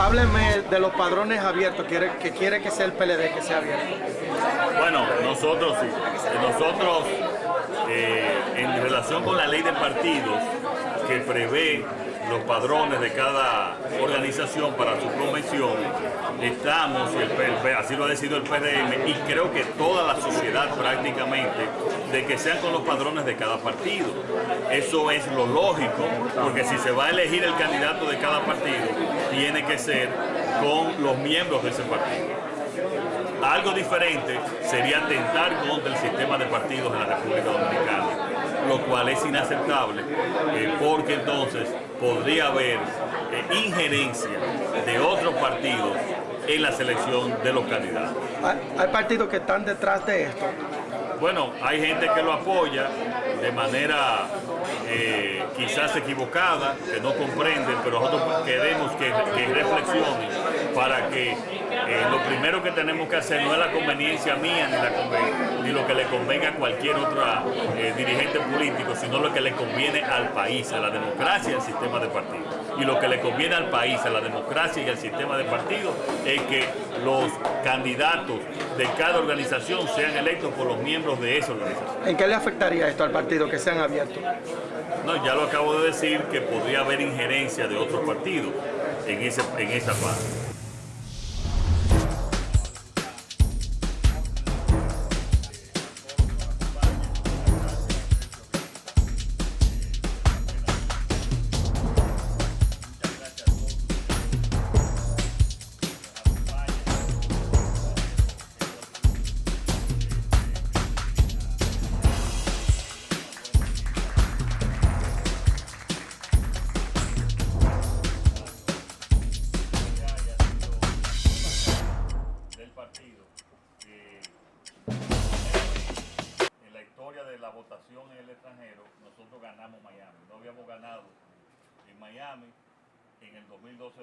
Hábleme de los padrones abiertos, que quiere que sea el PLD que sea abierto. Bueno, nosotros. Nosotros, eh, en relación con la ley de partidos que prevé los padrones de cada organización para su convención, estamos, el así lo ha decidido el PDM, y creo que toda la sociedad prácticamente, de que sean con los padrones de cada partido. Eso es lo lógico, porque si se va a elegir el candidato de cada partido, tiene que ser con los miembros de ese partido. Algo diferente sería atentar contra el sistema de partidos de la República Dominicana, lo cual es inaceptable, eh, porque entonces podría haber eh, injerencia de otros partidos en la selección de los candidatos. Hay, hay partidos que están detrás de esto. Bueno, hay gente que lo apoya de manera eh, quizás equivocada, que no comprenden, pero nosotros queremos que, que reflexionen para que eh, lo primero que tenemos que hacer no es la conveniencia mía ni, lo que le convenga a cualquier otro eh, dirigente político, sino lo que le conviene al país, a la democracia y al sistema de partidos. Y lo que le conviene al país, a la democracia y al sistema de partidos es que los candidatos de cada organización sean electos por los miembros de esa organización. ¿En qué le afectaría esto al partido que sean abiertos? No, ya lo acabo de decir que podría haber injerencia de otros partidos en, ese, en esa parte. Que en la historia de la votación en el extranjero nosotros ganamos Miami. No habíamos ganado en Miami en el 2012.